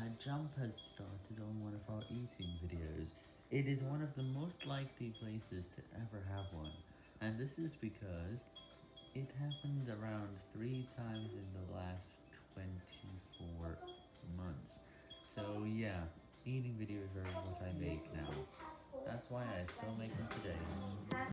A jump has started on one of our eating videos. It is one of the most likely places to ever have one, and this is because it happened around 3 times in the last 24 months. So yeah, eating videos are what I make now. That's why I still make them today.